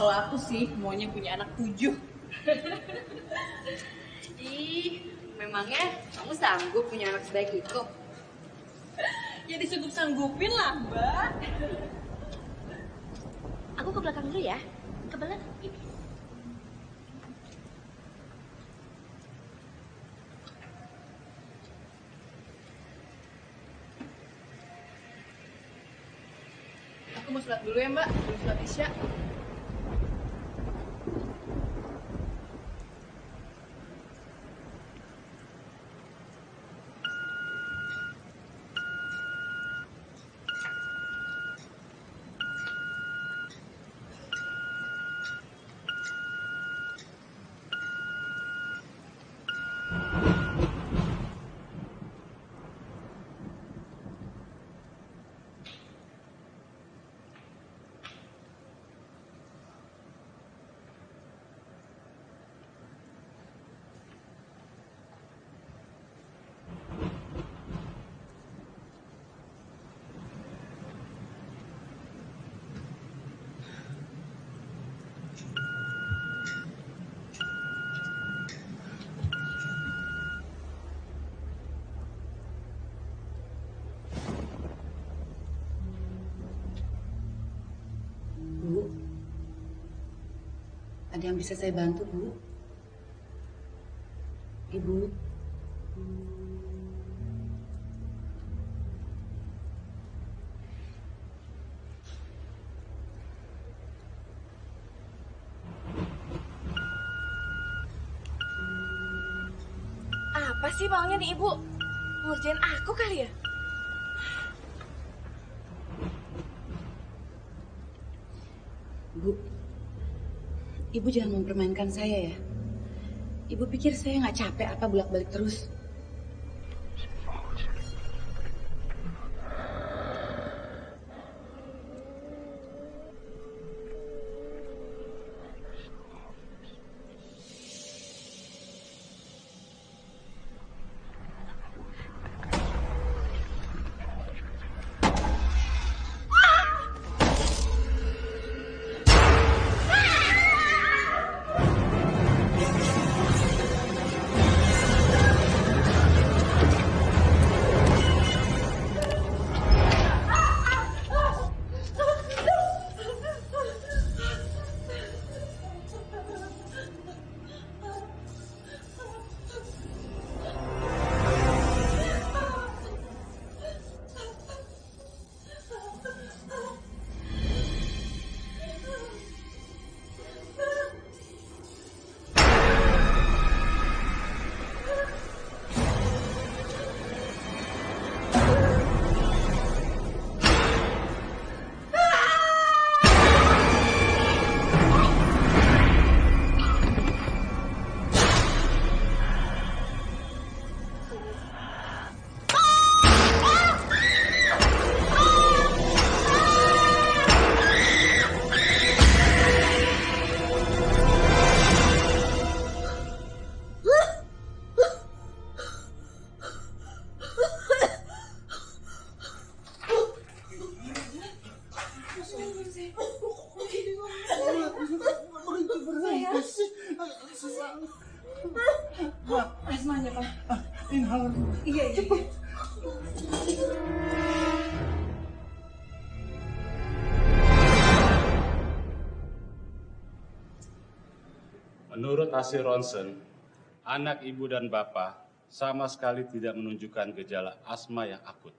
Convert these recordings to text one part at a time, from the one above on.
Kalau aku sih maunya punya anak tujuh. Ih, memangnya kamu sanggup punya anak sebaik itu? Ya disanggup sanggupin lah, Mbak. Aku ke belakang dulu ya. Ke belakang. Aku mau sholat dulu ya, Mbak. Belum sholat isya. Ada yang bisa saya bantu, Bu? Ibu, Apa sih maunya nih ibu? Ngerjain aku kali ya? Bu, Ibu jangan mempermainkan saya ya. Ibu pikir saya nggak capek apa bolak-balik terus? Hasil ronsen, anak ibu dan bapak sama sekali tidak menunjukkan gejala asma yang akut.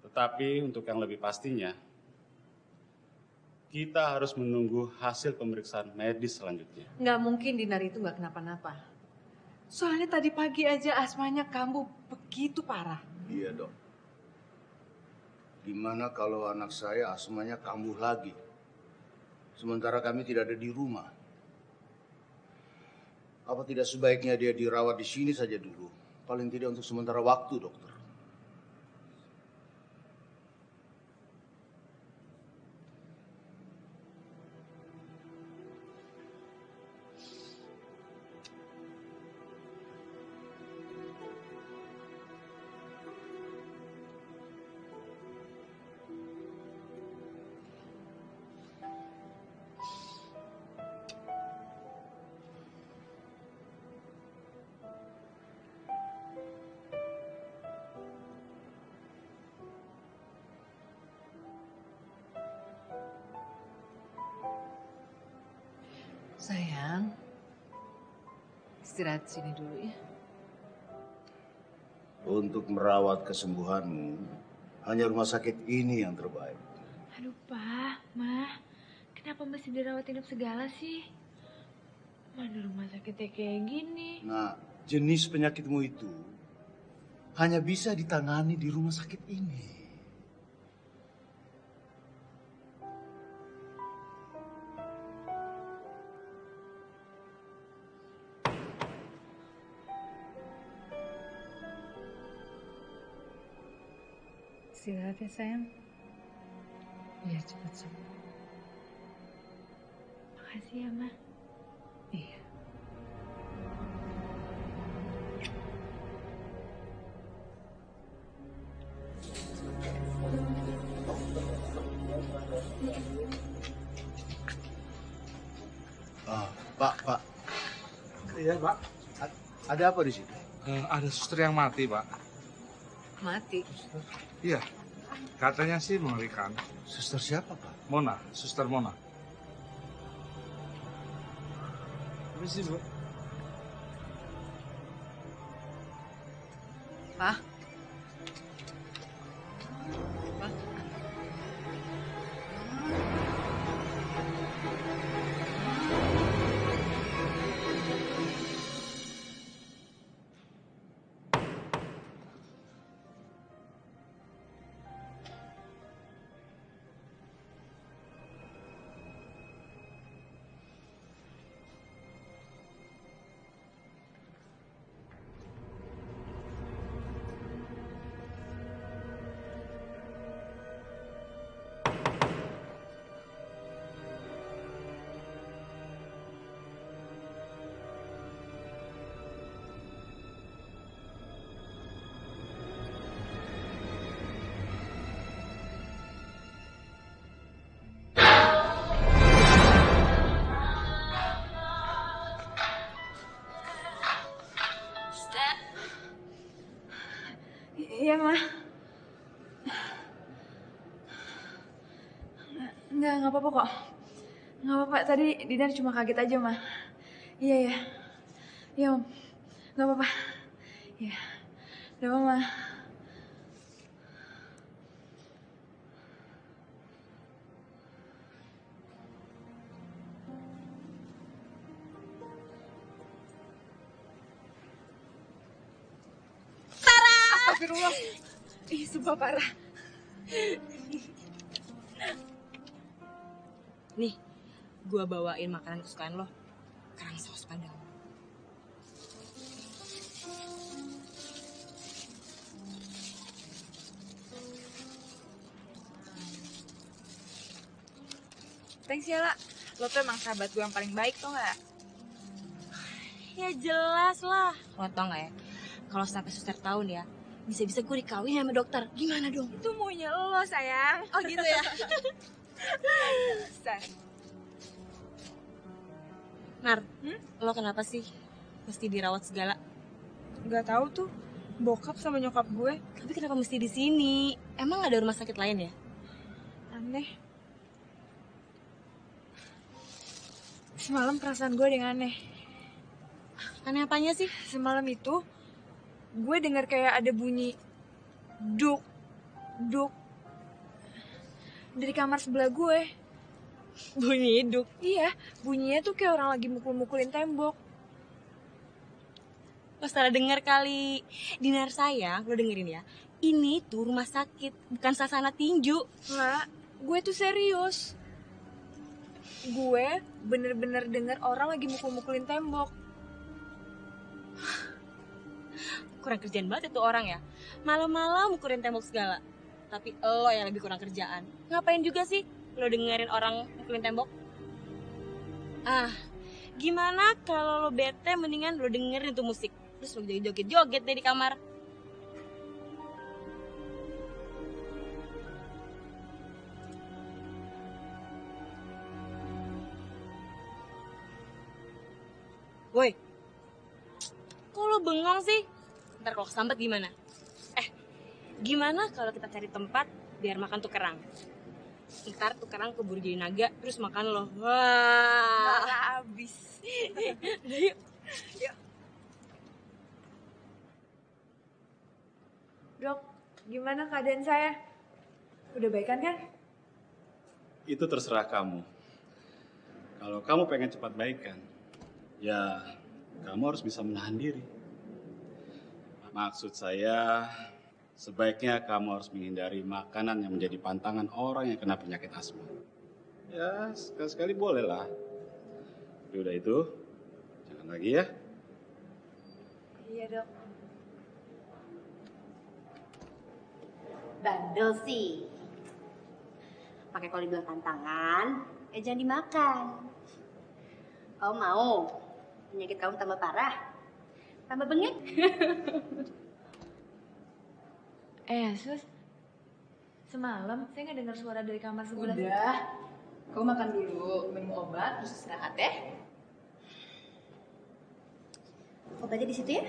Tetapi untuk yang lebih pastinya, kita harus menunggu hasil pemeriksaan medis selanjutnya. Nggak mungkin Dinar itu nggak kenapa-napa. Soalnya tadi pagi aja asmanya kambuh begitu parah. Iya dok. Gimana kalau anak saya asmanya kambuh lagi? Sementara kami tidak ada di rumah. Apa tidak sebaiknya dia dirawat di sini saja dulu? Paling tidak untuk sementara waktu, dokter. Sayang, istirahat sini dulu ya. Untuk merawat kesembuhanmu, hanya rumah sakit ini yang terbaik. Aduh, Pak, Mah. Kenapa mesti dirawat inap segala sih? Mana rumah sakitnya kayak gini? Nah, jenis penyakitmu itu hanya bisa ditangani di rumah sakit ini. Istirahat ya sayang. Iya cepat sembuh. Makasih ya, Mah. Iya. Ah, Pak, Pak, Iya, Pak. a- ada apa di situ? Eh, ada suster yang mati, Pak. Mati. Iya. Katanya sih mengerikan. Suster siapa, Pak? Mona, suster Mona. Sih, Bu? Enggak apa-apa kok. Enggak apa-apa, tadi Dinar cuma kaget aja, Mah. Iya, ya. Iya, Om. Enggak apa-apa. Iya. Udah, Mama. Astagfirullah. Ih, sumpah parah. Nih, gua bawain makanan kesukaan lo. Kerang saus padang. Thanks ya, La. Lo tuh emang sahabat gue yang paling baik tuh gak? Ya jelas lah. Lo tau gak ya? Kalau sampai suster tahu nih ya, bisa-bisa gue dikawin sama dokter. Gimana dong? Itu maunya lo, sayang. Oh gitu ya? Nar, lo kenapa sih mesti dirawat segala? Gak tahu tuh. Bokap sama nyokap gue. Tapi kenapa mesti di sini? Emang gak ada rumah sakit lain ya? Aneh. Semalam perasaan gue yang aneh. Aneh apanya sih? Semalam itu gue dengar kayak ada bunyi duk duk dari kamar sebelah gue. Bunyi hidup. Iya, bunyinya tuh kayak orang lagi mukul-mukulin tembok. Lo salah denger kali. Dinar sayang, lo dengerin ya. Ini tuh rumah sakit, bukan sasana tinju. Nggak, gue tuh serius. Gue bener-bener denger orang lagi mukul-mukulin tembok. Kurang kerjaan banget itu orang ya. Malam-malam mukulin tembok segala. Tapi lo yang lebih kurang kerjaan. Ngapain juga sih lo dengerin orang mukulin tembok? Ah, gimana kalau lo bete mendingan lo dengerin tuh musik. Terus lo joget-joget deh di kamar. Woi, kok lo bengong sih? Ntar kalau kesambat gimana? Gimana kalau kita cari tempat biar makan tuh kerang? Ntar tukeran keburu jadi naga, terus makan lo. Wah. Nggak habis. Udah yuk. Dok, gimana keadaan saya? Udah baikan kan? Itu terserah kamu. Kalau kamu pengen cepat baikan, ya kamu harus bisa menahan diri. Maksud saya, sebaiknya kamu harus menghindari makanan yang menjadi pantangan orang yang kena penyakit asma. Ya, sekali-sekali boleh lah. Tapi udah itu, jangan lagi ya. Iya dok. Bandel sih. Pakai kalau dibilang tantangan, eh jangan dimakan. Kamu mau penyakit kamu tambah parah? Tambah bengek? Eh sus, semalam saya nggak dengar suara dari kamar sebelah. Udah. Kau makan dulu, minum obat, terus istirahat ya. Obatnya di situ ya?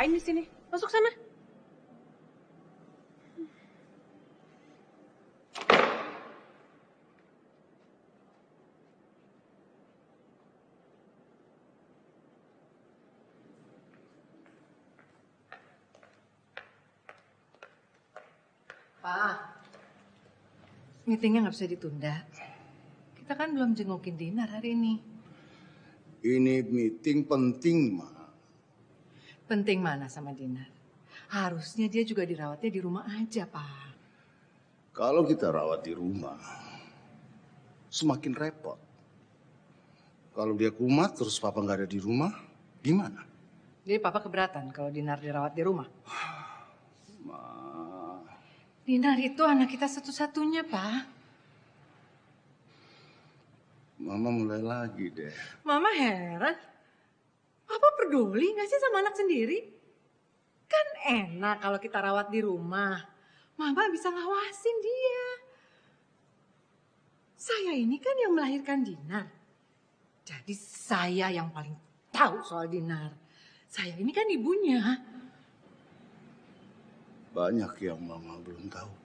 Ngapain di sini? Masuk sana. Pak, meetingnya nggak bisa ditunda. Kita kan belum jengukin Dinar hari ini. Ini meeting penting, Ma. Penting mana sama Dinar? Harusnya dia juga dirawatnya di rumah aja, Pak. Kalau kita rawat di rumah, semakin repot. Kalau dia kumat terus papa nggak ada di rumah, gimana? Jadi papa keberatan kalau Dinar dirawat di rumah. Ma, Dinar itu anak kita satu-satunya, Pak. mama mulai lagi deh. Mama heran. Papa peduli nggak sih sama anak sendiri? Kan enak kalau kita rawat di rumah. Mama bisa ngawasin dia. Saya ini kan yang melahirkan Dinar. Jadi saya yang paling tahu soal Dinar. Saya ini kan ibunya. Banyak yang mama belum tahu.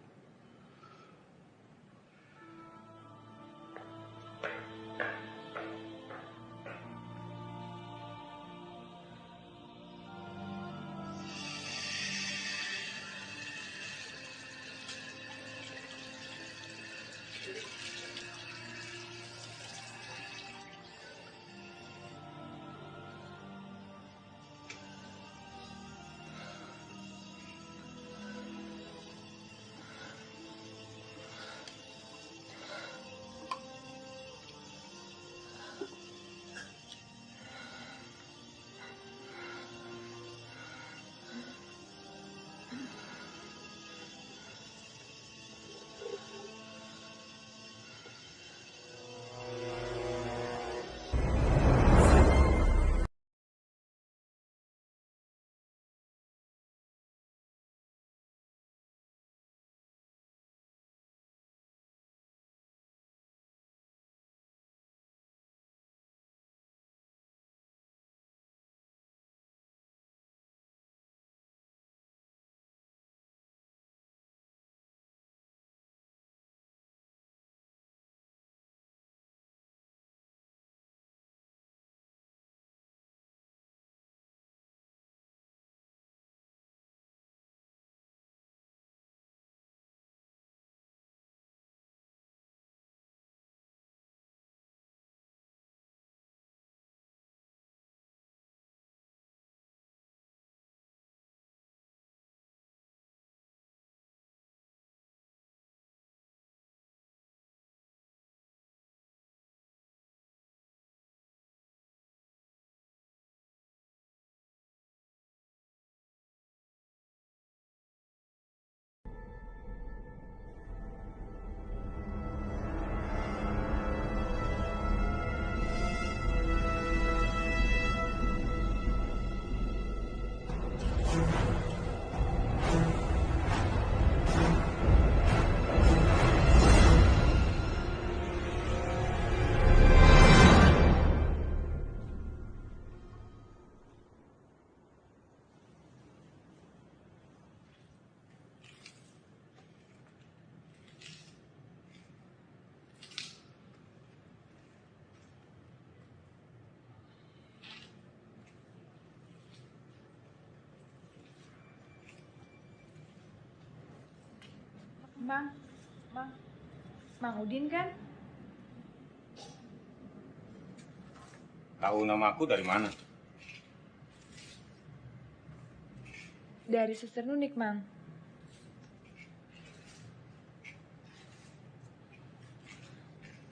Mang, Mang, Mang Udin kan? Tahu nama aku dari mana? Dari suster Nunik, Mang.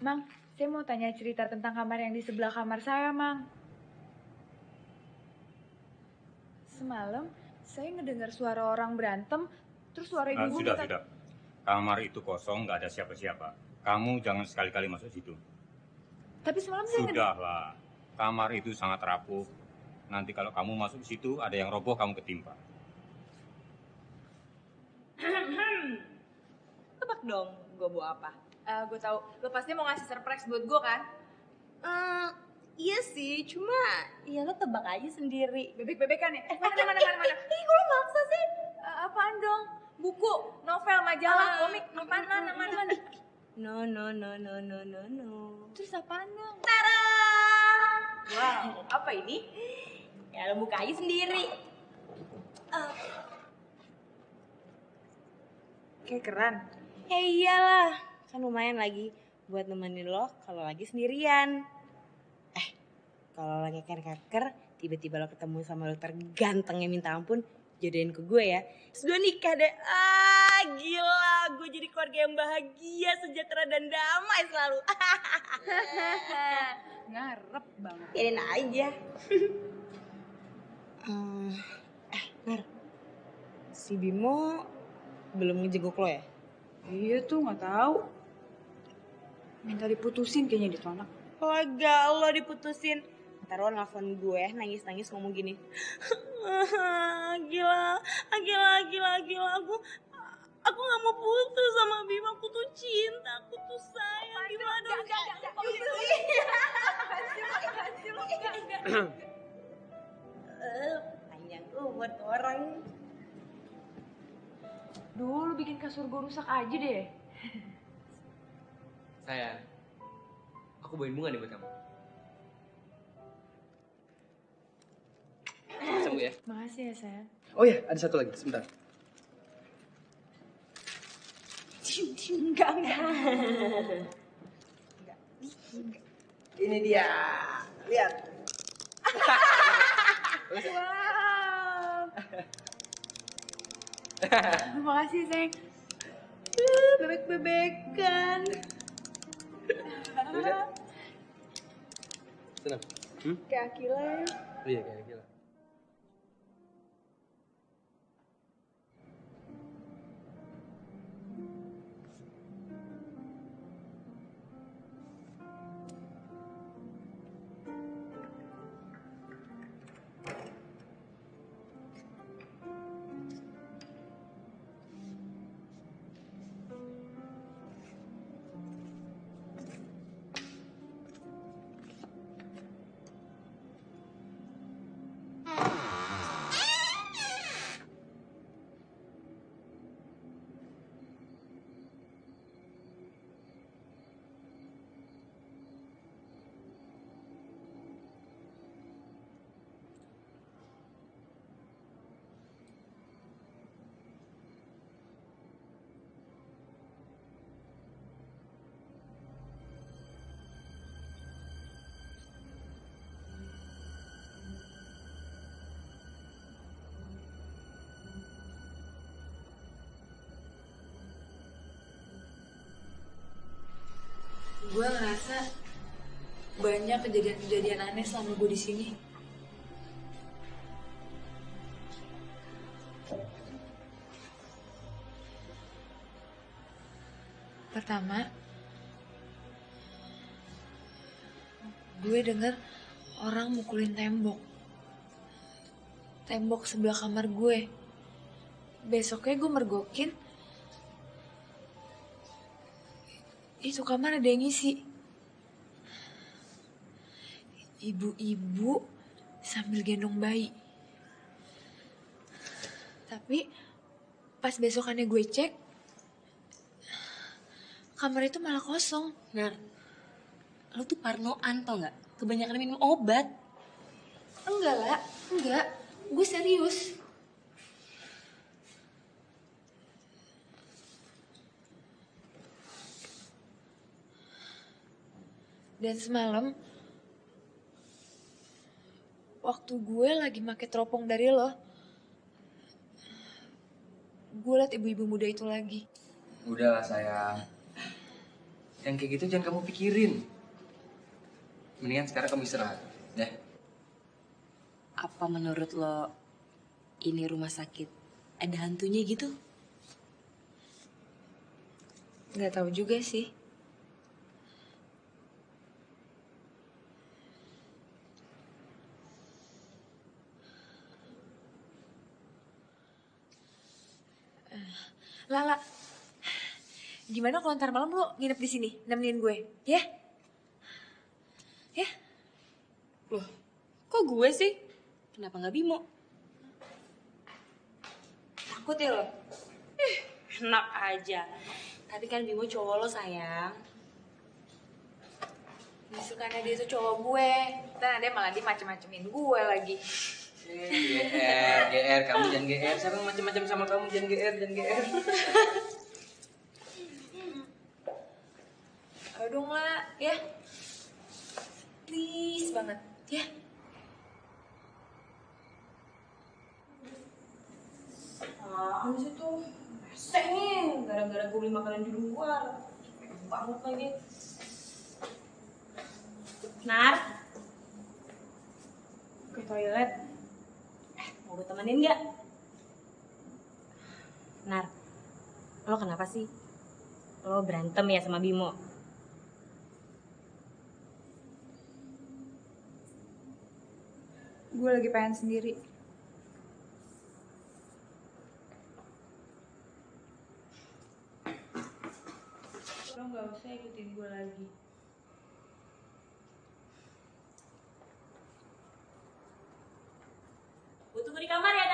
Mang, saya mau tanya cerita tentang kamar yang di sebelah kamar saya, Mang. Semalam, saya ngedengar suara orang berantem, terus suara Ah, ibu sudah, minta... sudah. Kamar itu kosong, nggak ada siapa-siapa. Kamu jangan sekali-kali masuk situ. Tapi semalam saya. Sudahlah. Kamar itu sangat rapuh. Nanti kalau kamu masuk di situ, ada yang roboh, kamu ketimpa. Tebak dong, gue bawa apa? gue tahu, lo pasti mau ngasih surprise buat gue kan? Eh, iya sih, cuma ya lo tebak aja sendiri. Bebek-bebekan ya? Eh, mana, mana, mana, mana? Ih, lo maksa sih? Eh, apaan dong? Buku, novel, majalah, Ah, komik, apaan, mana, mana, mana? No, no, no, no, no, no, no. Terus apaan dong? Tara! Wow, apa ini? Ya lo buka aja sendiri. Eh, Kayak keren. ya iyalah, kan lumayan lagi buat nemenin lo kalau lagi sendirian. Eh, kalau lagi keker-keker, tiba-tiba lo ketemu sama dokter ganteng yang minta ampun, jodohin ke gue ya. Terus gue nikah deh. Ah, gila, gue jadi keluarga yang bahagia, sejahtera dan damai selalu. Ngarep banget. Biarin aja. Eh, Nar. Si Bimo belum ngejenguk lo ya? Iya tuh, nggak tahu. Minta diputusin kayaknya itu anak. Lega lo diputusin. Ntar lo nelfon gue nangis-nangis ngomong gini. gila, gila, gila, gila. Aku aku gak mau putus sama Bima. Aku tuh cinta, aku tuh sayang. Gimana dong? Panjang umur tuh orang. Dulu bikin kasur gue rusak aja deh. Sayang, aku bawain bunga nih buat kamu. Sembuh ya. Makasih ya, sayang. Oh ya, ada satu lagi, sebentar. Enggak, enggak. Ini dia, lihat. Wow. Makasih, sayang. Bebek-bebekan. Senang. Hmm? Kayak Akila ya. Oh iya, kayak gila. Gue ngerasa banyak kejadian-kejadian aneh selama gue di sini. Pertama, gue denger orang mukulin tembok. Tembok sebelah kamar gue. Besoknya gue mergokin, itu kamar ada yang ngisi. Ibu-ibu sambil gendong bayi. Tapi pas besokannya gue cek, kamar itu malah kosong. Nar, lo tuh parnoan tau gak? Kebanyakan minum obat. Enggak lah, enggak. Gue serius. Dan semalam waktu gue lagi make teropong dari lo, gue liat ibu-ibu muda itu lagi. Udahlah sayang. Yang kayak gitu jangan kamu pikirin. Mendingan sekarang kamu istirahat, ya. Apa menurut lo ini rumah sakit ada hantunya gitu? Gak tahu juga sih. Lala, gimana kalau ntar malam lo nginep di sini, nemenin gue, ya? Ya? Loh, kok gue sih? Kenapa nggak Bimo? Takut ya lo? Ih, enak aja. Tapi kan Bimo cowok lo sayang. Disukannya dia tuh cowok gue, dan dia malah dia macem-macemin gue lagi. GR, GR, kamu jangan GR. Siapa macam-macam sama kamu jangan GR, jangan GR. Ayo dong lah, ya. Please banget, ya. Ah, sih tuh rese nih, gara-gara gue beli makanan di luar. Banget lagi. Nar, ke toilet. Mau gue temenin nggak? Nar, lo kenapa sih? Lo berantem ya sama Bimo? Gue lagi pengen sendiri. Lo gak usah ikutin gue lagi. Tunggu di kamar ya,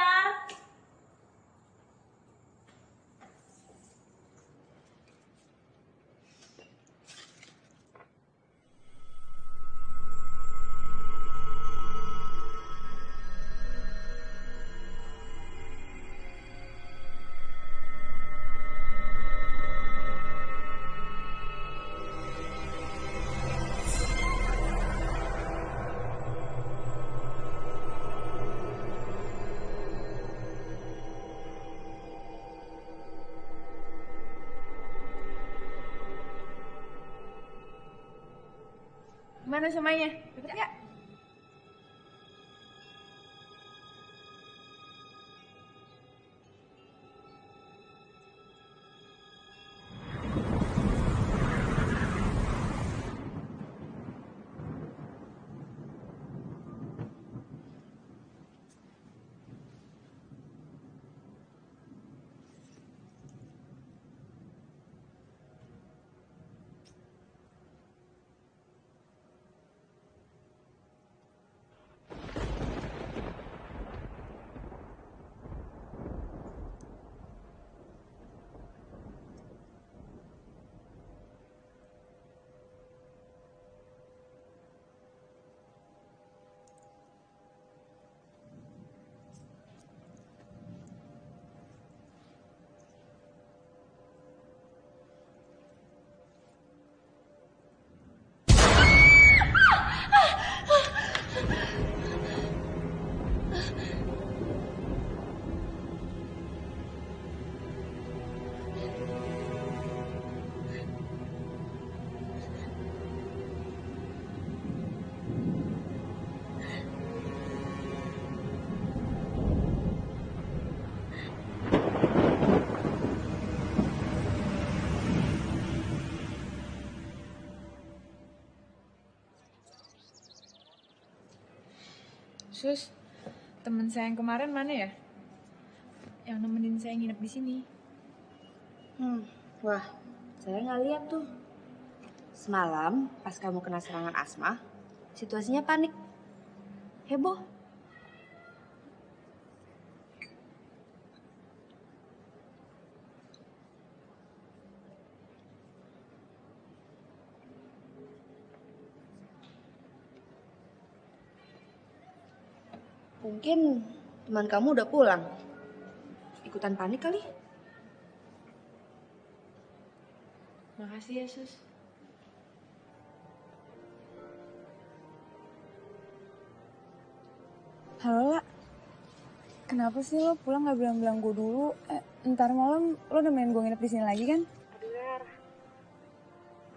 Gimana semuanya? Sus, temen saya yang kemarin mana ya? Yang nemenin saya nginep di sini. Hmm, wah, saya nggak lihat tuh. Semalam pas kamu kena serangan asma, situasinya panik. Heboh. Mungkin teman kamu udah pulang. Ikutan panik kali? Makasih ya, Sus. Halo, La. Kenapa sih lo pulang gak bilang-bilang gue dulu? Eh, ntar malam lo udah main gue nginep di sini lagi kan? Aduh, Nar.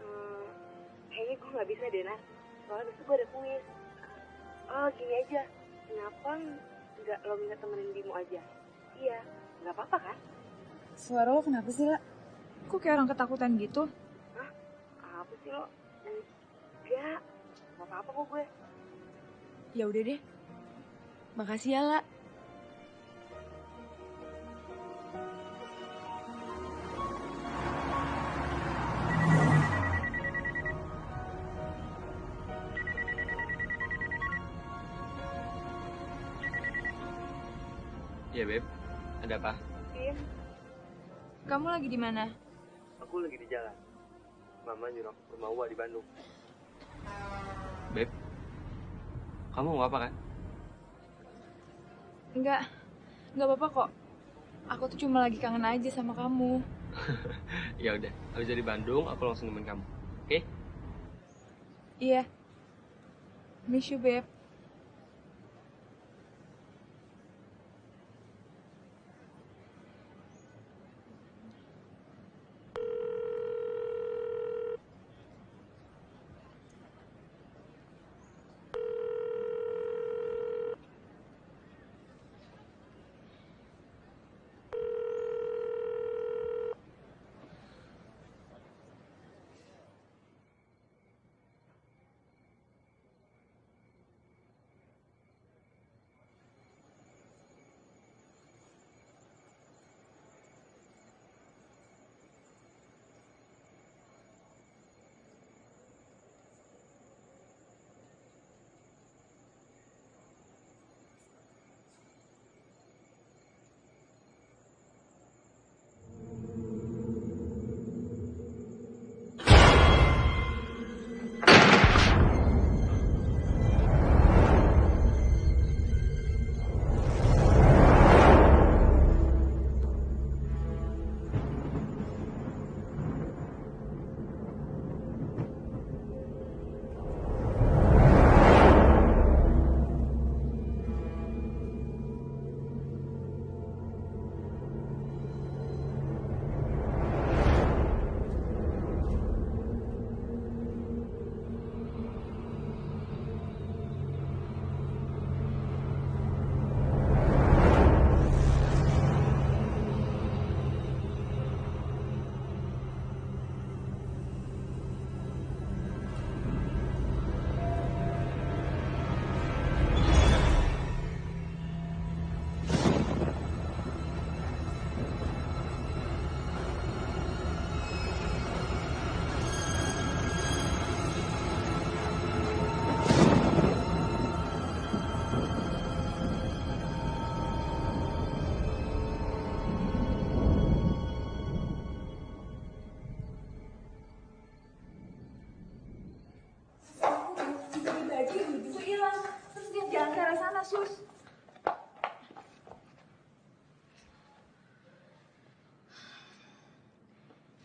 Hmm, eh, kayaknya gue gak bisa deh, Nar. Soalnya besok gue ada kuis. Oh, gini aja. Kenapa nggak lo minta temenin Bimo aja? Iya, nggak apa-apa kan? Suara lo kenapa sih, La? Kok kayak orang ketakutan gitu? Hah? Apa sih lo? Enggak. Gak apa-apa kok gue. Ya udah deh. Makasih ya, La. Iya, Beb. Ada apa? Bim. Kamu lagi di mana? Aku lagi di jalan. Mama nyuruh aku ke rumah Uwa di Bandung. Beb. Kamu nggak apa kan? Enggak. Enggak apa-apa kok. Aku tuh cuma lagi kangen aja sama kamu. ya udah, habis dari Bandung aku langsung nemenin kamu. Oke? Iya. Miss you, Beb.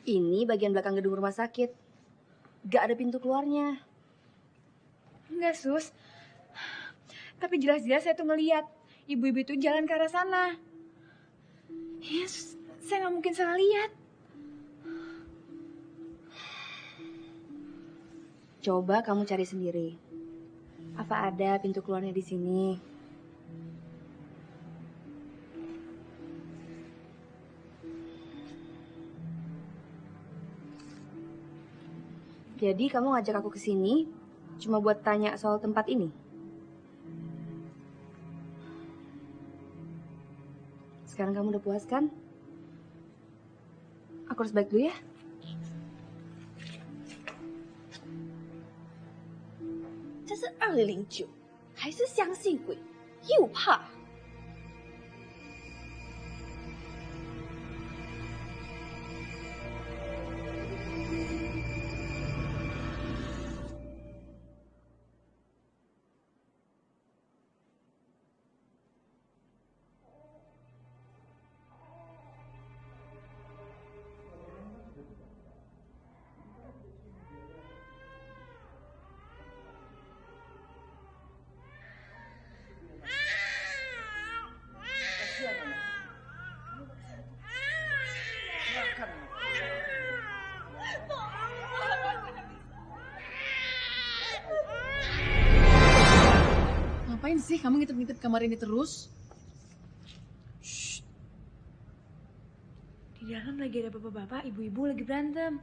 Ini bagian belakang gedung rumah sakit. Gak ada pintu keluarnya. Enggak, Sus. Tapi jelas-jelas saya tuh ngeliat ibu-ibu itu jalan ke arah sana. Yes, saya nggak mungkin salah lihat. Coba kamu cari sendiri. Apa ada pintu keluarnya di sini? Jadi kamu ngajak aku ke sini cuma buat tanya soal tempat ini? Sekarang kamu udah puas kan? Aku harus balik dulu ya. 这是二零零九，还是相信鬼，又怕。 Sih kamu ngintip-ngintip kamar ini terus? Di dalam lagi ada bapak-bapak, ibu-ibu lagi berantem.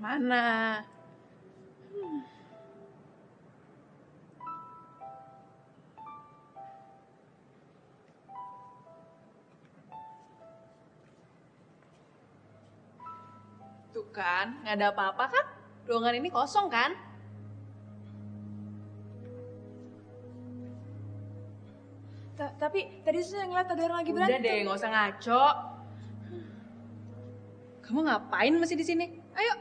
Mana? Kan, nggak ada apa-apa kan? Ruangan ini kosong kan? Ta- tapi tadi saya ngeliat ada orang lagi Udah berantem. deh, nggak usah ngaco. Kamu ngapain masih di sini? Ayo.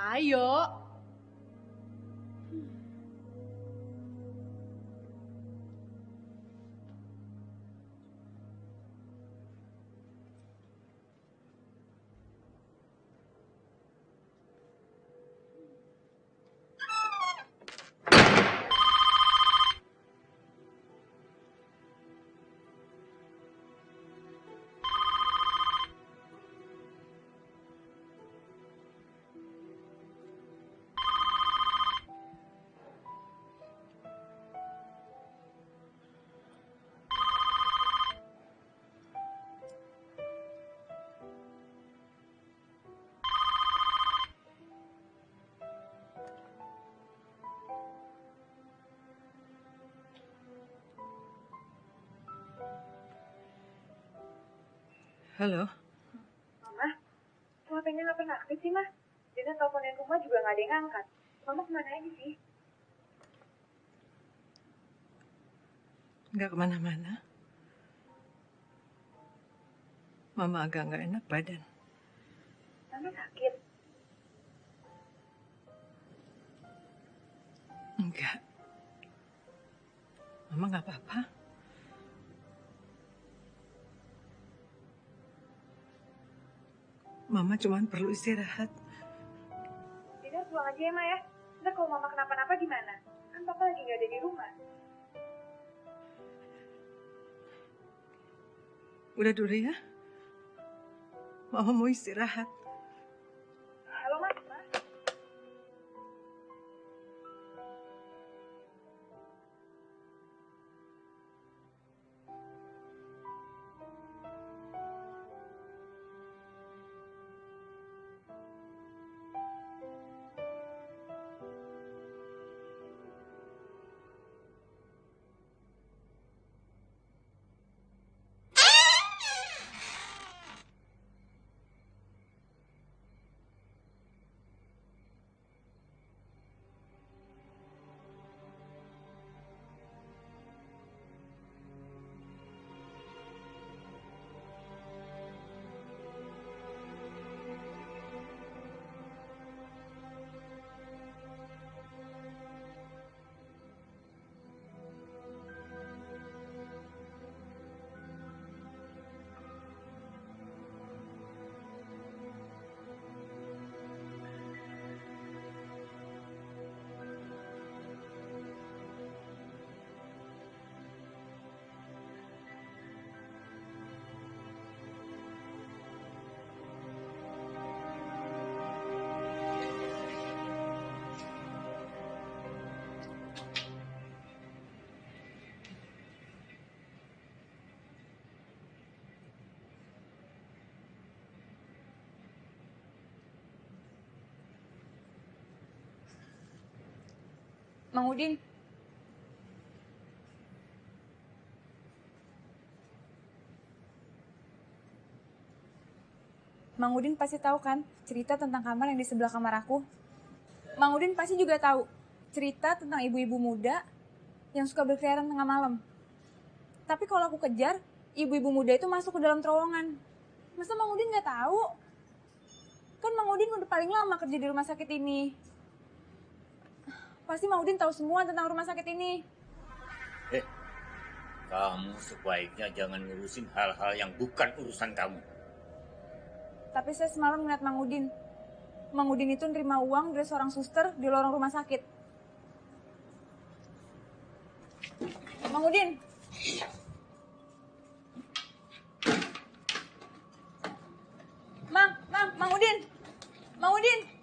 Ayo. Halo, Mama, HP-nya nggak pernah aktif sih, Mah? Dina teleponin rumah juga nggak ada yang ngangkat. Mama ke mana aja sih? nggak ke mana-mana. Mama agak nggak enak badan. Mama sakit. Enggak. Mama nggak apa-apa. Mama cuma perlu istirahat. Dina pulang aja ya, Ma ya. Ntar kalau Mama kenapa-napa gimana? Kan Papa lagi nggak ada di rumah. Udah dulu ya. Mama mau istirahat. Mang Udin. Mang Udin pasti tahu kan cerita tentang kamar yang di sebelah kamar aku. Mang Udin pasti juga tahu cerita tentang ibu-ibu muda yang suka berkeliaran tengah malam. Tapi kalau aku kejar, ibu-ibu muda itu masuk ke dalam terowongan. Masa Mang Udin nggak tahu? Kan Mang Udin udah paling lama kerja di rumah sakit ini. Pasti Mang Udin tahu semua tentang rumah sakit ini. Eh, kamu sebaiknya jangan ngurusin hal-hal yang bukan urusan kamu. Tapi saya semalam ngeliat Mang Udin. Mang Udin itu nerima uang dari seorang suster di lorong rumah sakit. Mang Udin. Mang, Mang. Sumiati.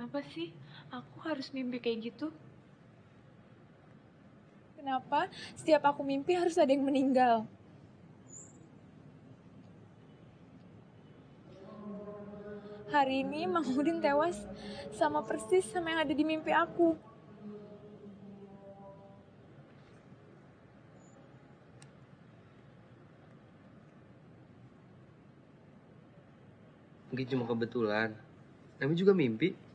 Kenapa sih aku harus mimpi kayak gitu? Kenapa setiap aku mimpi harus ada yang meninggal? Hari ini Mang Udin tewas sama persis sama yang ada di mimpi aku. Mungkin cuma kebetulan. Namanya juga mimpi.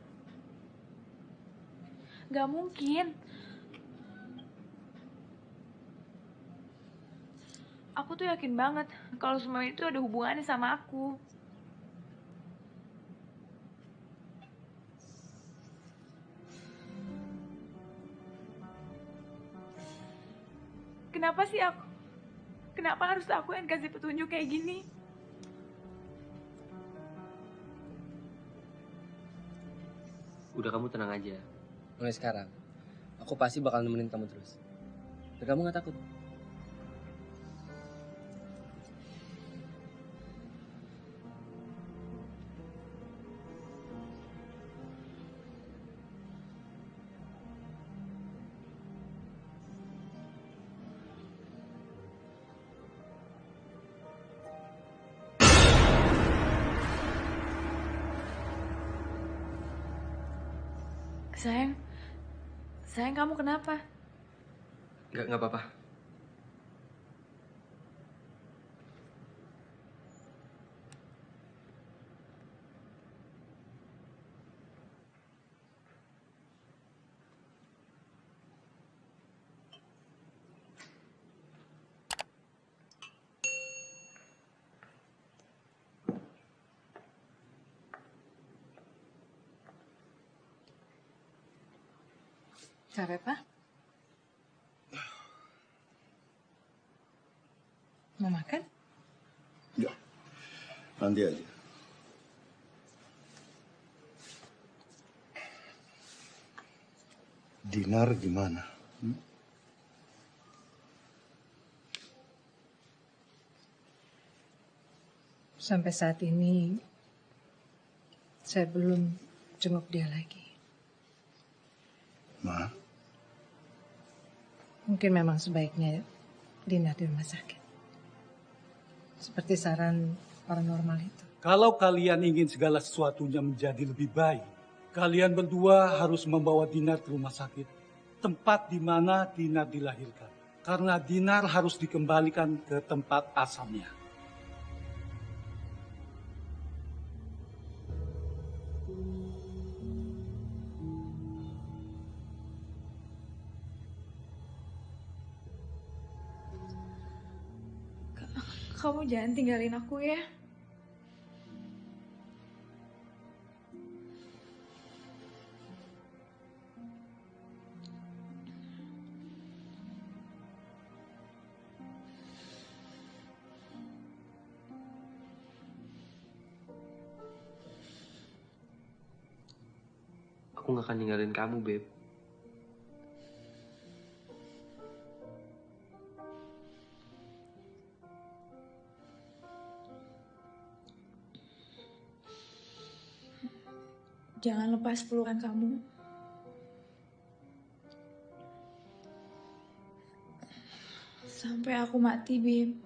Gak mungkin. Aku tuh yakin banget kalau semua itu ada hubungannya sama aku. Kenapa sih aku? Kenapa harus aku yang kasih petunjuk kayak gini? Udah kamu tenang aja. Mulai sekarang, aku pasti bakal nemenin kamu terus. Dan kamu gak takut. Kamu kenapa? Gak, gak apa-apa. Capek, Pak? Mau makan? Ya, nanti aja. Dinar gimana? Hmm? Sampai saat ini, saya belum jenguk dia lagi. Ma, Mungkin memang sebaiknya Dina di rumah sakit. Seperti saran paranormal itu. Kalau kalian ingin segala sesuatunya menjadi lebih baik, kalian berdua harus membawa Dinar ke rumah sakit. Tempat di mana Dinar dilahirkan. Karena Dinar harus dikembalikan ke tempat asalnya. Jangan tinggalin aku ya. Aku gak akan ninggalin kamu, Beb. Jangan lepas pelukan kamu. Sampai aku mati, Bim.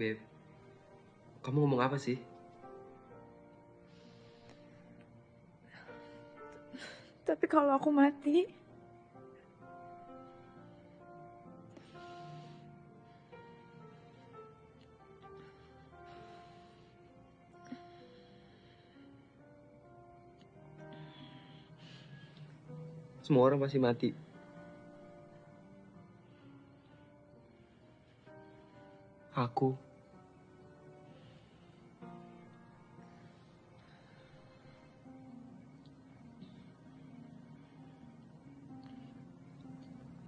Beb, kamu ngomong apa sih? Tapi kalau aku mati, Semua orang pasti mati. Aku.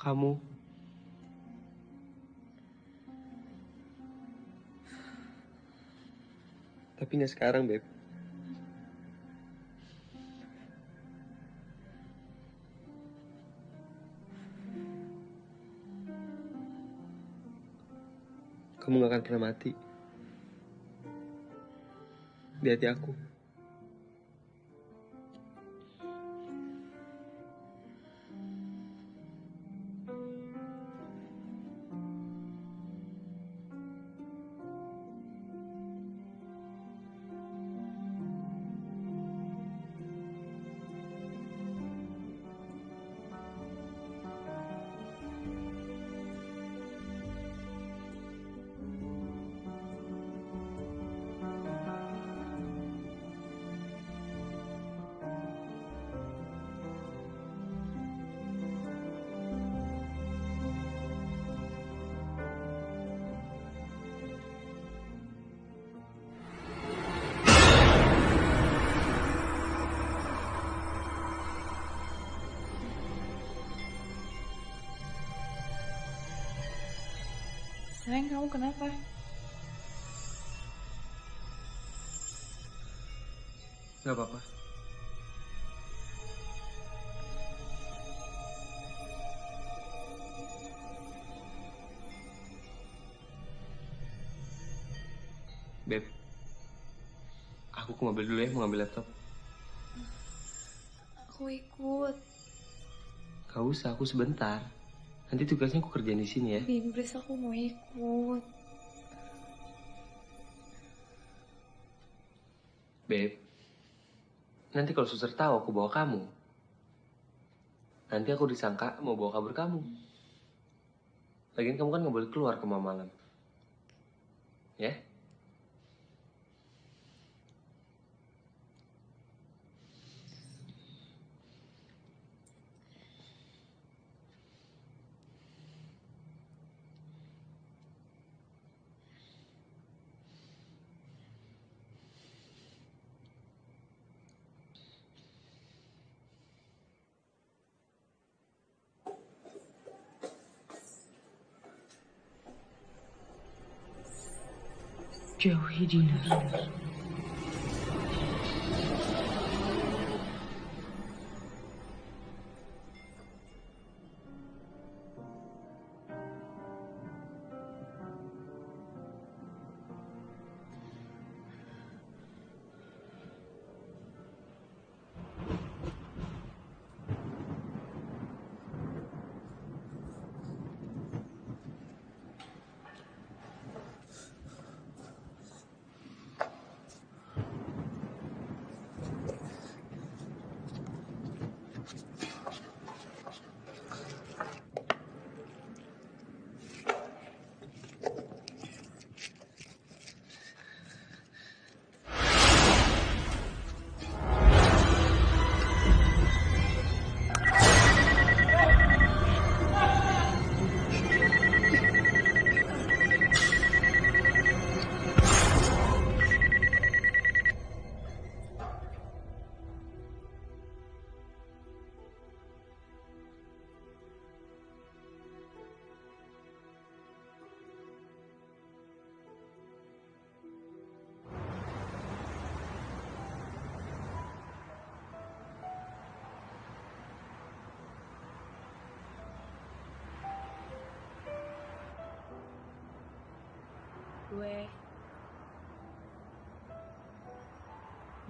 Kamu. Tapi nggak sekarang, Beb. Kamu gak akan pernah mati. Di hati aku. Kamu kenapa? Gak apa-apa. Beb, aku ke mobil dulu ya, mau ngambil laptop. Aku ikut. Gak usah, aku sebentar. Nanti tugasnya aku kerjain di sini ya. Bim, please aku mau ikut. Beb, nanti kalau suster tahu aku bawa kamu, nanti aku disangka mau bawa kabur kamu. Lagian kamu kan nggak boleh keluar ke malam. Ya? Jauhi Dinar.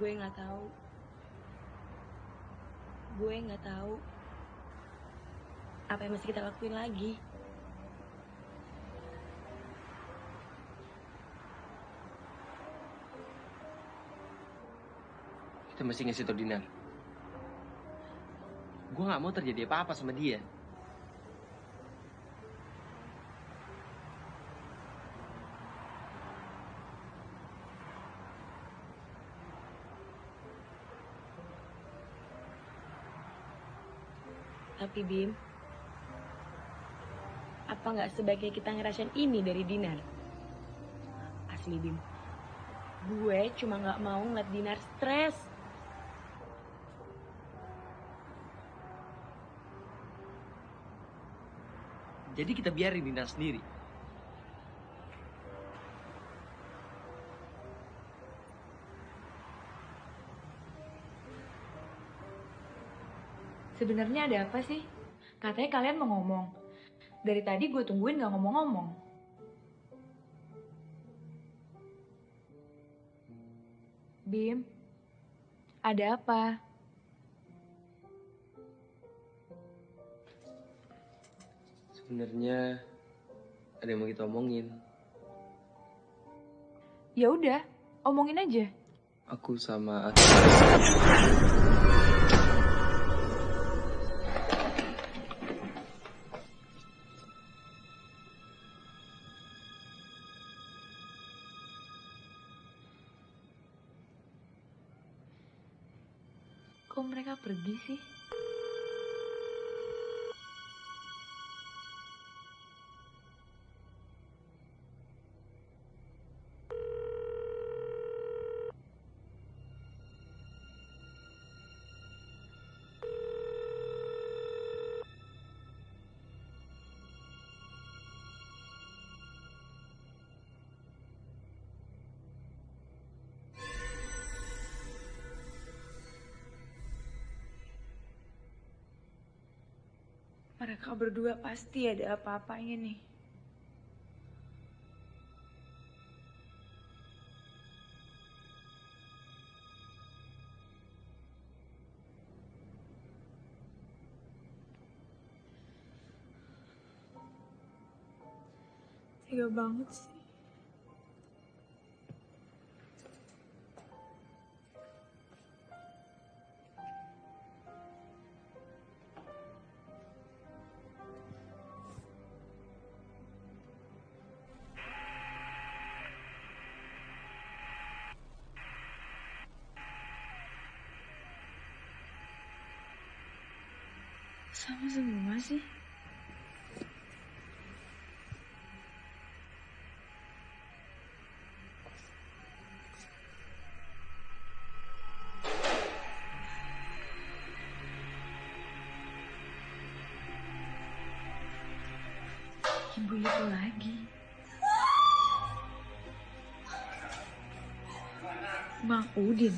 Gue nggak tahu gue nggak tahu apa yang mesti kita lakuin lagi Kita mesti ngasih tau Dinar. Gue gak mau terjadi apa-apa sama dia. Tapi Bim apa nggak sebaiknya kita ngerasain ini dari Dinar? Asli Bim. Gue cuma nggak mau ngeliat Dinar stres. Jadi kita biarin Dinar sendiri. Sebenarnya ada apa sih? Katanya kalian mau ngomong. Dari tadi gue tungguin gak ngomong-ngomong. Bim, ada apa? Sebenarnya ada yang mau kita omongin. Ya udah, omongin aja. Aku sama Kok pergi sih? Mereka berdua pasti ada apa-apanya nih. Tega banget sih. Sama semua sih. Ibu itu lagi. Mang Udin.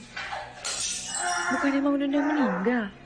Bukannya Mang Udin udah meninggal?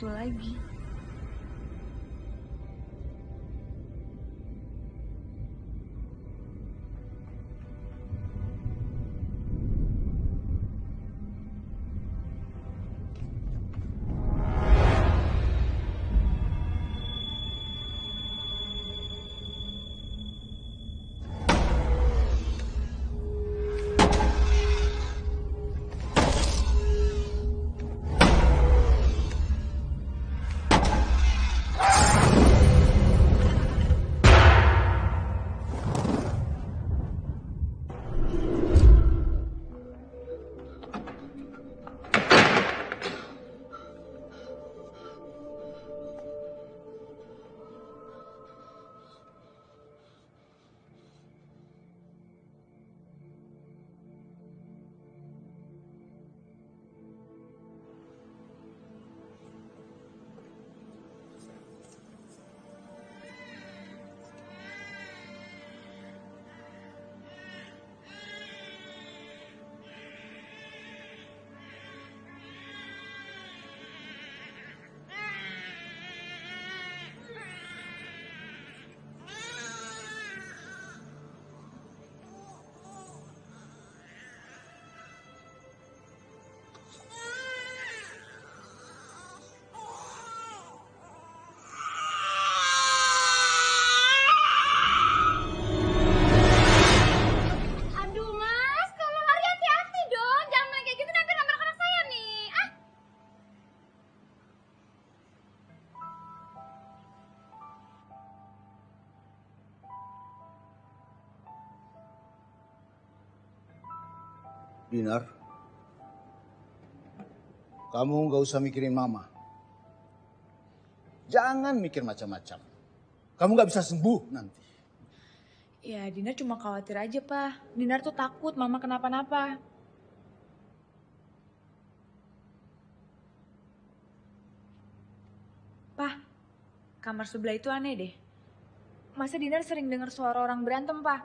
Itu lagi. Dinar, kamu nggak usah mikirin mama. Jangan mikir macam-macam. Kamu nggak bisa sembuh nanti. Ya, Dinar cuma khawatir aja, Pak. Dinar tuh takut mama kenapa-napa. Pak, kamar sebelah itu aneh deh. Masa Dinar sering dengar suara orang berantem, Pak?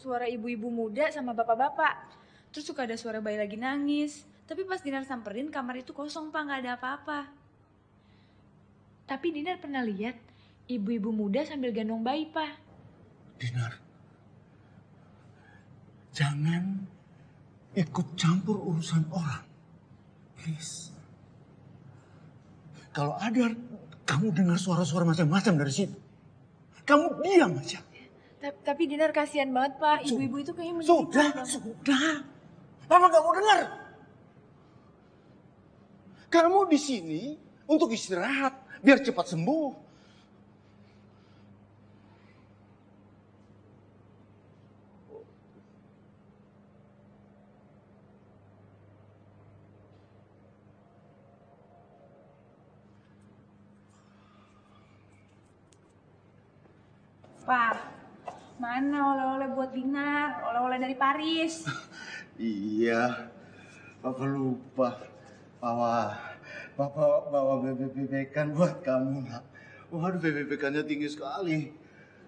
Suara ibu-ibu muda sama bapak-bapak. Terus suka ada suara bayi lagi nangis. Tapi pas Dinar samperin, kamar itu kosong, Pak. Nggak ada apa-apa. Tapi Dinar pernah lihat ibu-ibu muda sambil gendong bayi, Pak. Dinar, jangan ikut campur urusan orang. Please. Kalau ada kamu dengar suara-suara macam-macam dari situ, kamu diam aja. Ta- Tapi Dinar kasihan banget, Pak. Ibu-ibu itu kayaknya Sudah, sudah. Mama gak mau dengar. Kamu di sini untuk istirahat, biar cepat sembuh. Pak, mana oleh-oleh buat Dinar? Oleh-oleh dari Paris. Iya, Papa lupa. Bawa, Papa bawa bebek-bebekan buat kamu, nak. Waduh, bebek-bebekannya tinggi sekali.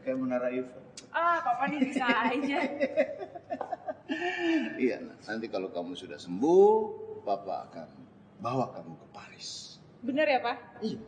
Kayak menara Eiffel. Ah, Papa nih bisa aja. Iya, nak. Nanti kalau kamu sudah sembuh, Papa akan bawa kamu ke Paris. Bener ya, Pak? Iya.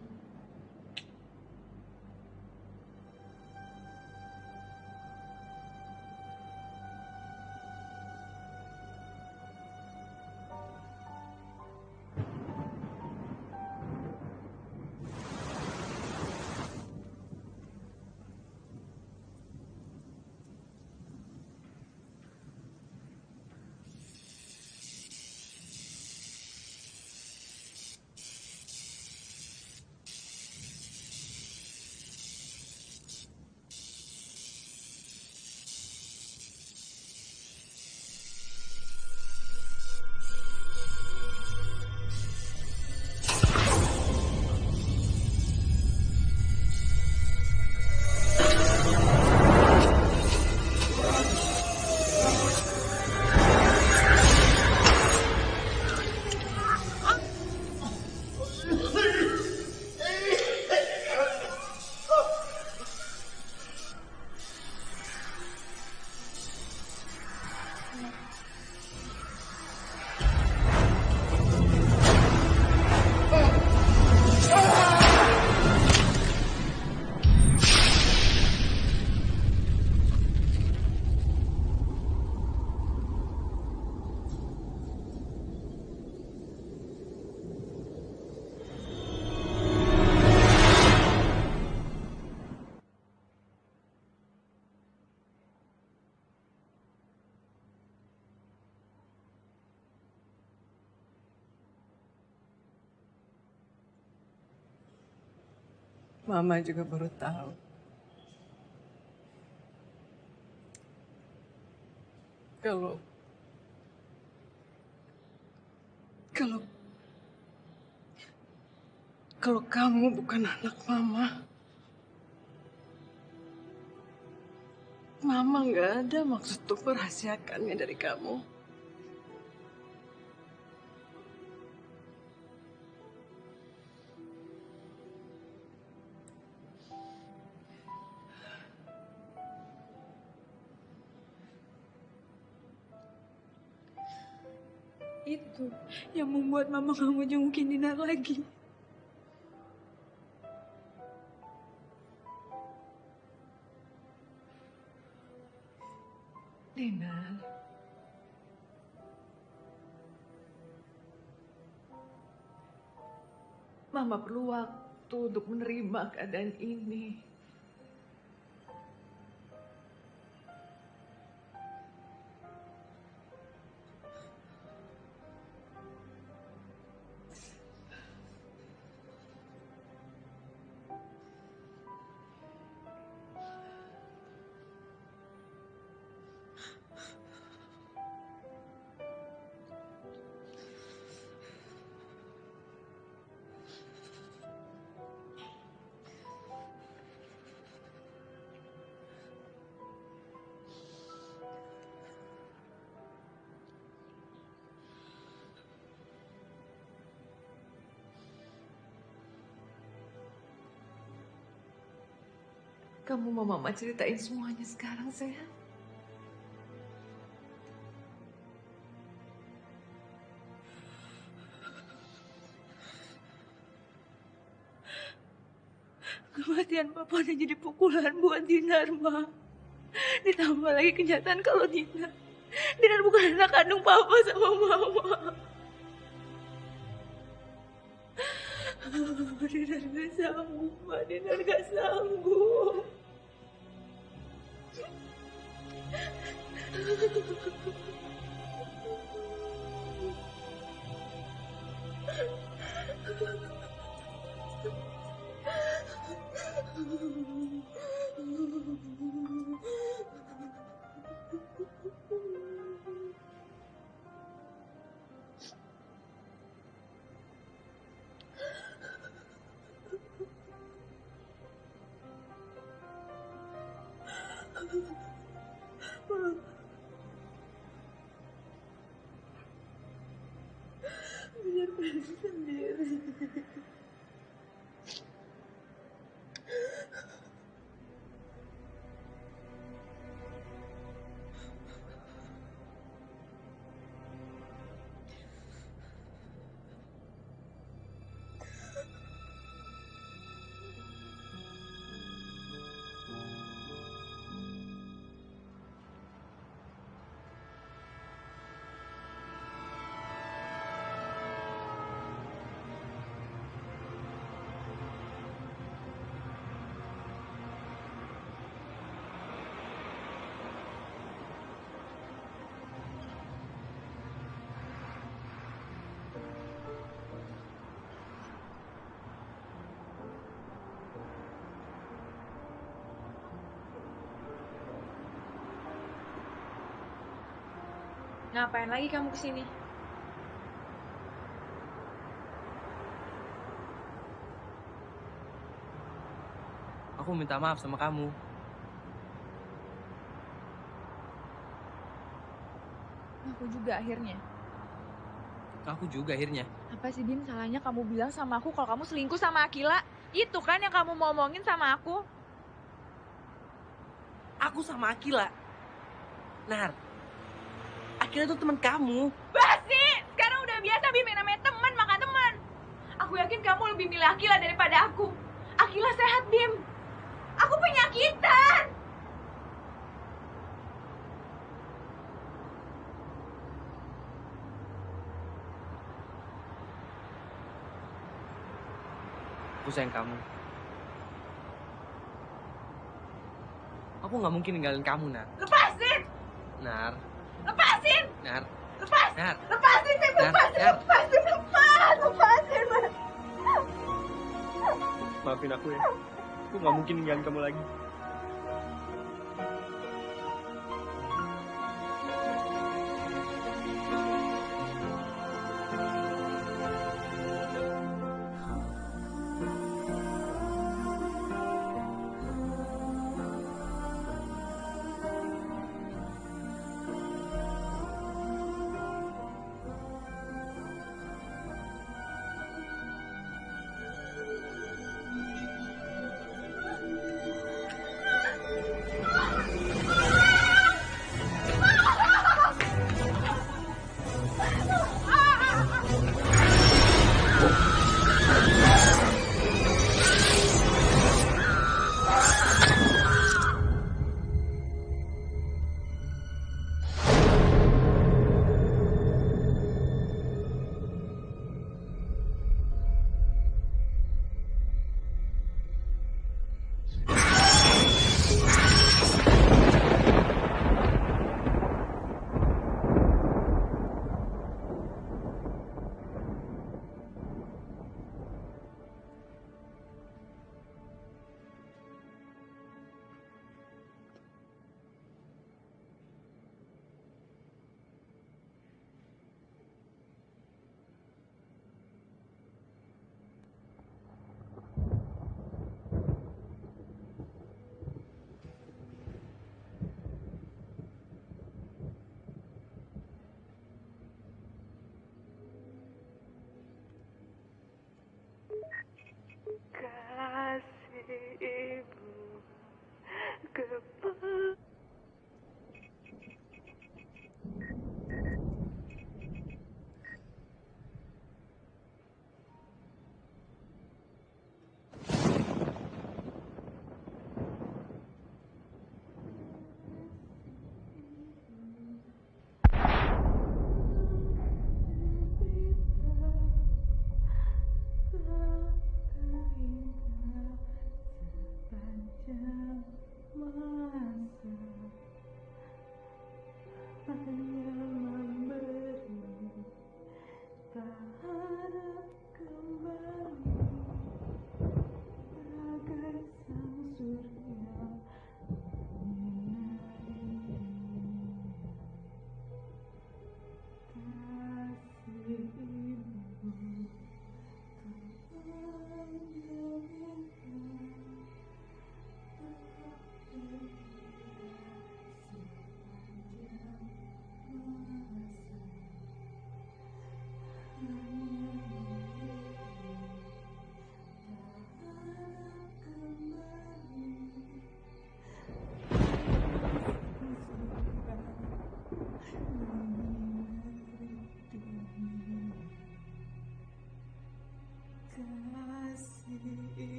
Mama juga baru tahu. Kalau kalau kalau kamu bukan anak mama, mama nggak ada maksud untuk merahasiakannya dari kamu. Yang membuat mama gak mau jengukin Dinar lagi. Dinar. Mama perlu waktu untuk menerima keadaan ini. Mau mama ceritain semuanya sekarang, sayang? Kematian papa udah jadi pukulan buat Dinar, Ma. Ditambah lagi kenyataan kalau Dinar, Dinar bukan anak kandung papa sama mama. Dinar gak sanggup, Ma. Dinar gak sanggup. Dinar Ngapain lagi kamu ke sini? Aku minta maaf sama kamu. Aku juga akhirnya. Aku juga akhirnya. Apa sih Bim salahnya kamu bilang sama aku kalau kamu selingkuh sama Akila? Itu kan yang kamu mau omongin sama aku. Aku sama Akila. Nar, Akila itu teman kamu. Basi! Sekarang udah biasa Bim yang namanya teman makan teman. Aku yakin kamu lebih milih Akila daripada aku. Akila sehat Bim. Aku penyakitan. Aku sayang kamu. Aku nggak mungkin ninggalin kamu, Nar. Lepasin! Nar! Nar, Lepas! Nar. Lepasin! Nar, Lepasin! Nar. Lepasin! Lepas! Lepasin! Mas. Maafin aku ya. Aku nggak mungkin ninggalin kamu lagi.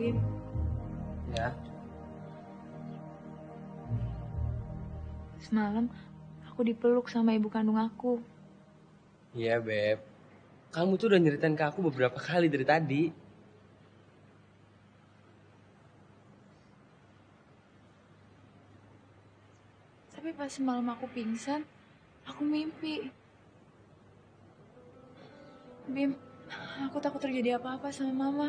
Ya, semalam aku dipeluk sama ibu kandung aku. iya Beb. Kamu tuh udah nyeritain ke aku beberapa kali dari tadi. Tapi pas semalam aku pingsan, aku mimpi. Bim, aku takut terjadi apa-apa sama mama,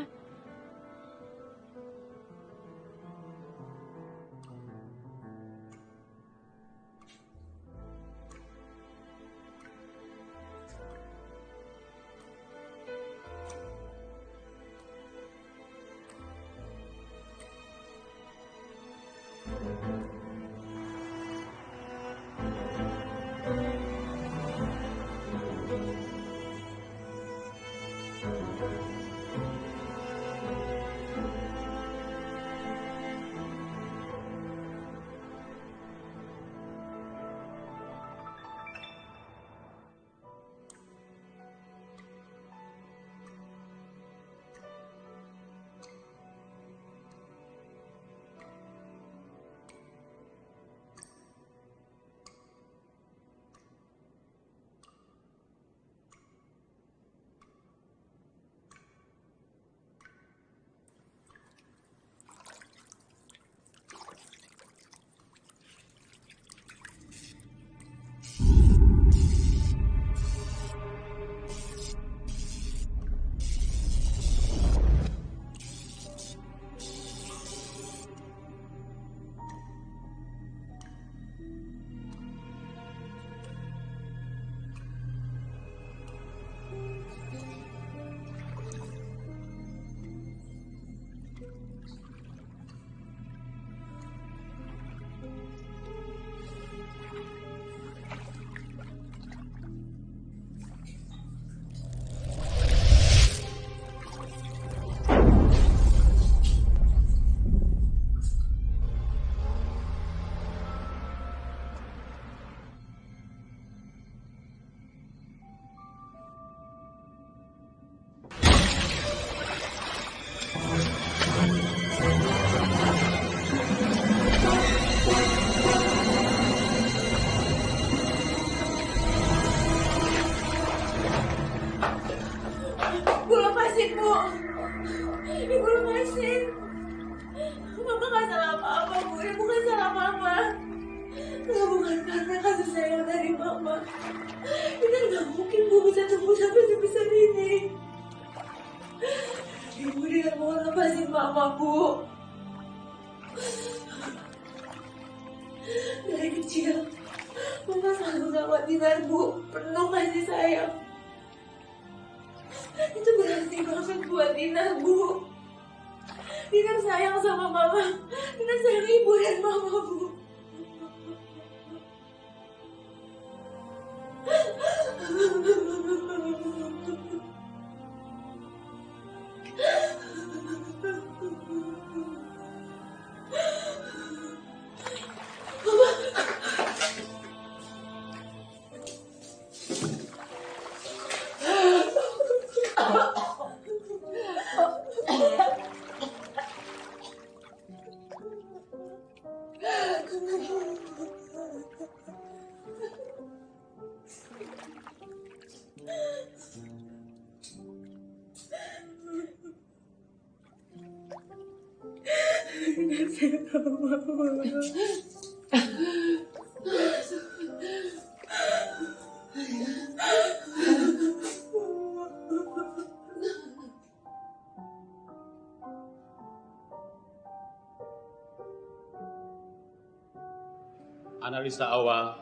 Analisa awal,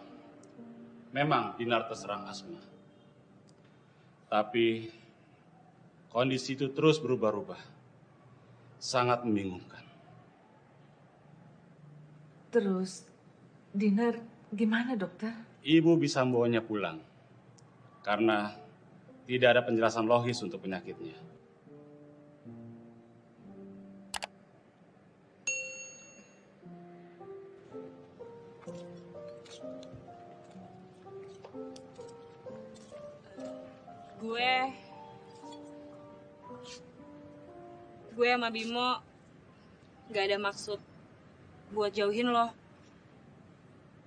memang Dinar terserang asma. Tapi kondisi itu terus berubah-ubah. Sangat membingungkan. Terus, Dinar gimana dokter? Ibu bisa membawanya pulang. Karena tidak ada penjelasan logis untuk penyakitnya. gue gue sama Bimo gak ada maksud buat jauhin lo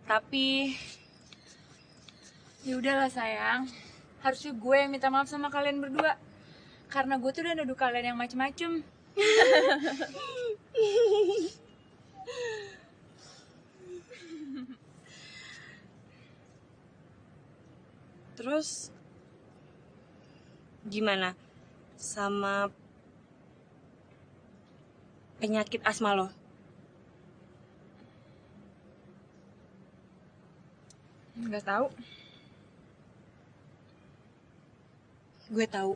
tapi Ya udahlah sayang. Harusnya gue yang minta maaf sama kalian berdua. Karena gue tuh udah nuduh kalian yang macem-macem. terus gimana sama penyakit asma lo nggak tahu. Gue tahu.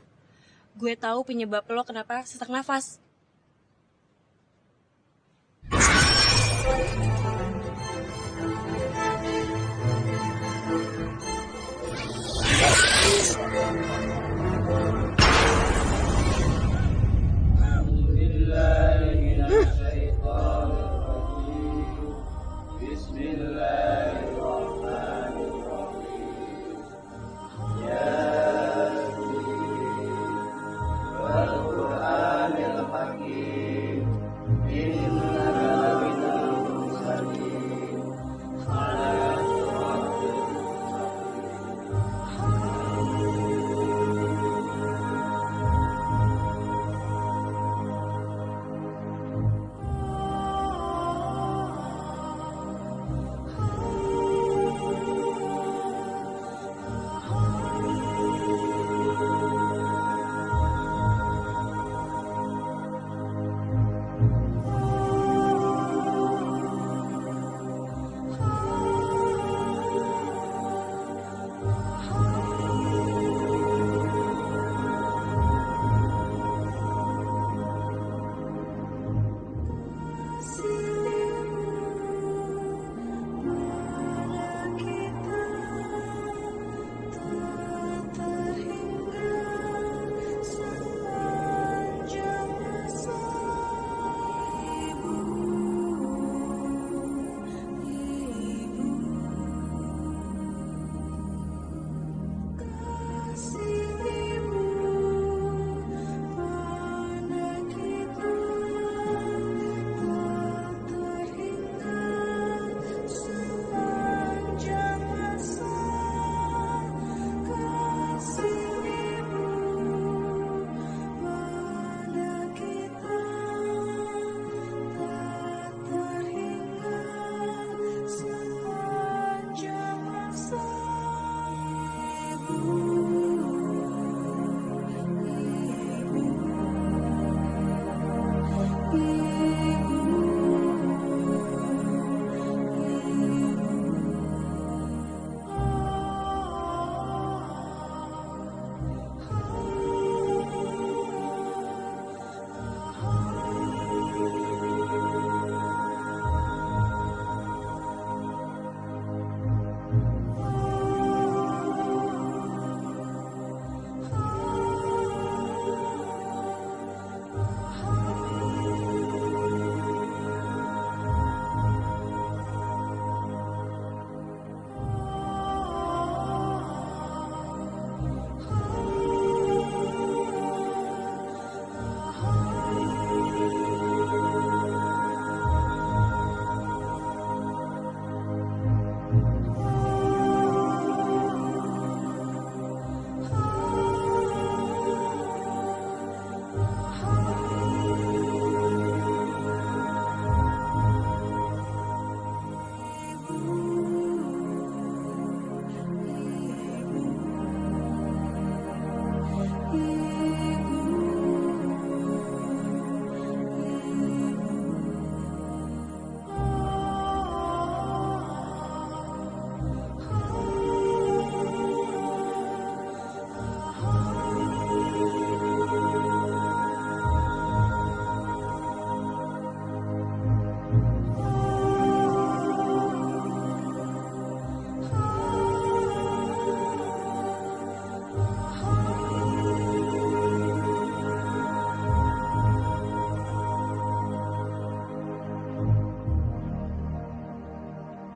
Gue tahu penyebab lo kenapa sesak nafas.